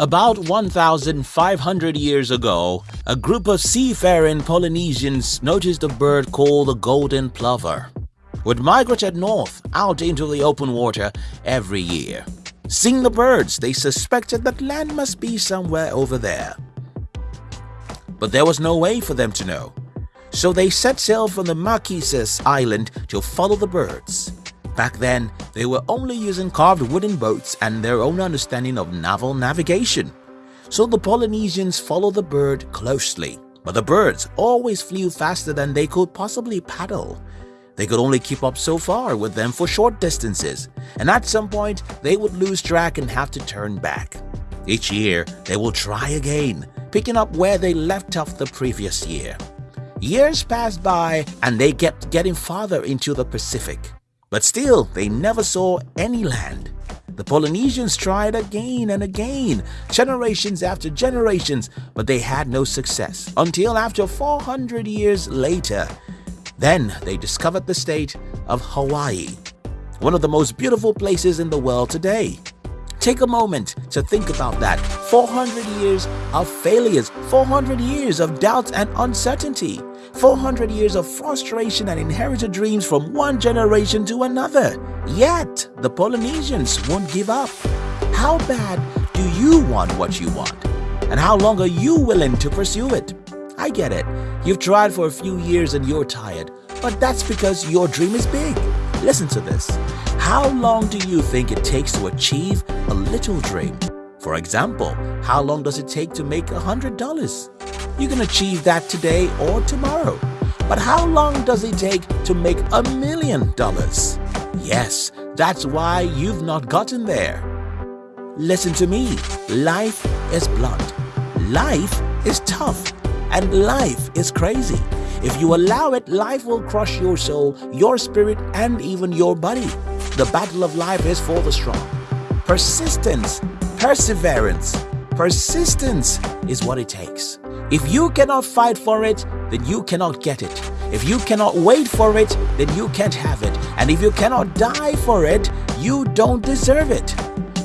About 1,500 years ago, a group of seafaring Polynesians noticed a bird called the golden plover. Would migrated north out into the open water every year. Seeing the birds, they suspected that land must be somewhere over there. But there was no way for them to know. So they set sail from the Marquesas Island to follow the birds. Back then, they were only using carved wooden boats and their own understanding of naval navigation. So the Polynesians followed the bird closely. But the birds always flew faster than they could possibly paddle. They could only keep up so far with them for short distances, and at some point they would lose track and have to turn back. Each year, they will try again, picking up where they left off the previous year. Years passed by and they kept getting farther into the Pacific. But still, they never saw any land. The Polynesians tried again and again, generations after generations, but they had no success until after 400 years later. Then they discovered the state of Hawaii, one of the most beautiful places in the world today. Take a moment to think about that. 400 years of failures, 400 years of doubt and uncertainty. 400 years of frustration and inherited dreams from one generation to another. Yet, the Polynesians won't give up. How bad do you want what you want? And how long are you willing to pursue it? I get it. You've tried for a few years and you're tired, but that's because your dream is big. Listen to this. How long do you think it takes to achieve a little dream? For example, how long does it take to make $100? You can achieve that today or tomorrow. But how long does it take to make a million dollars? Yes, that's why you've not gotten there. Listen to me, life is blunt, life is tough, and life is crazy. If you allow it, life will crush your soul, your spirit, and even your body. The battle of life is for the strong. Persistence, perseverance, persistence is what it takes. If you cannot fight for it, then you cannot get it. If you cannot wait for it, then you can't have it. And if you cannot die for it, you don't deserve it.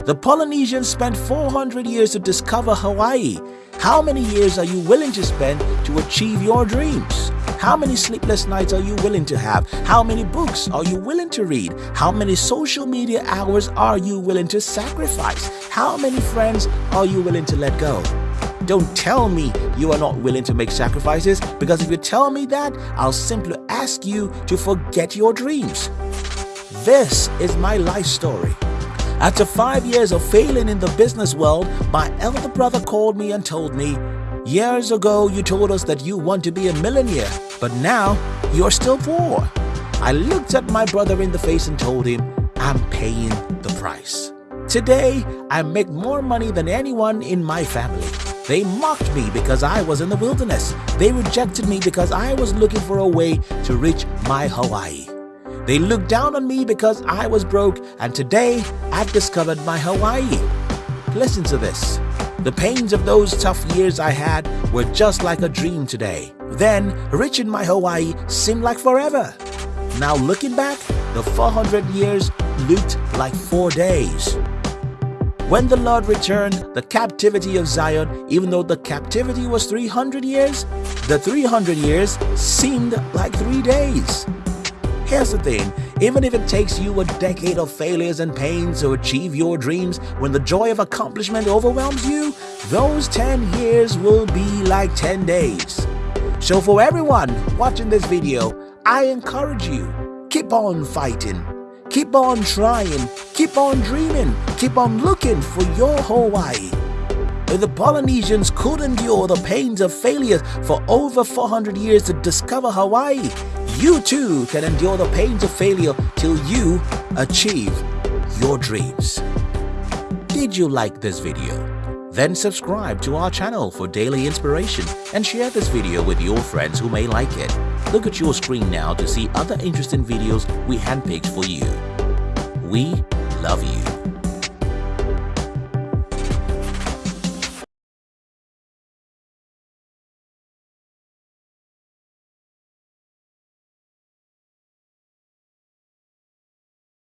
The Polynesians spent 400 years to discover Hawaii. How many years are you willing to spend to achieve your dreams? How many sleepless nights are you willing to have? How many books are you willing to read? How many social media hours are you willing to sacrifice? How many friends are you willing to let go? Don't tell me you are not willing to make sacrifices because if you tell me that, I'll simply ask you to forget your dreams. This is my life story. After five years of failing in the business world, my elder brother called me and told me, Years ago, you told us that you want to be a millionaire, but now you're still poor. I looked at my brother in the face and told him, I'm paying the price. Today, I make more money than anyone in my family. They mocked me because I was in the wilderness. They rejected me because I was looking for a way to reach my Hawaii. They looked down on me because I was broke and today I've discovered my Hawaii. Listen to this. The pains of those tough years I had were just like a dream today. Then, rich in my Hawaii seemed like forever. Now looking back, the 400 years looked like four days. When the Lord returned the captivity of Zion, even though the captivity was 300 years, the 300 years seemed like three days. Here's the thing, even if it takes you a decade of failures and pains to achieve your dreams, when the joy of accomplishment overwhelms you, those 10 years will be like 10 days. So for everyone watching this video, I encourage you, keep on fighting, keep on trying, keep on dreaming, keep on looking for your Hawaii. If the Polynesians could endure the pains of failure for over 400 years to discover Hawaii, you too can endure the pains of failure till you achieve your dreams. Did you like this video? Then subscribe to our channel for daily inspiration and share this video with your friends who may like it. Look at your screen now to see other interesting videos we handpicked for you. We love you.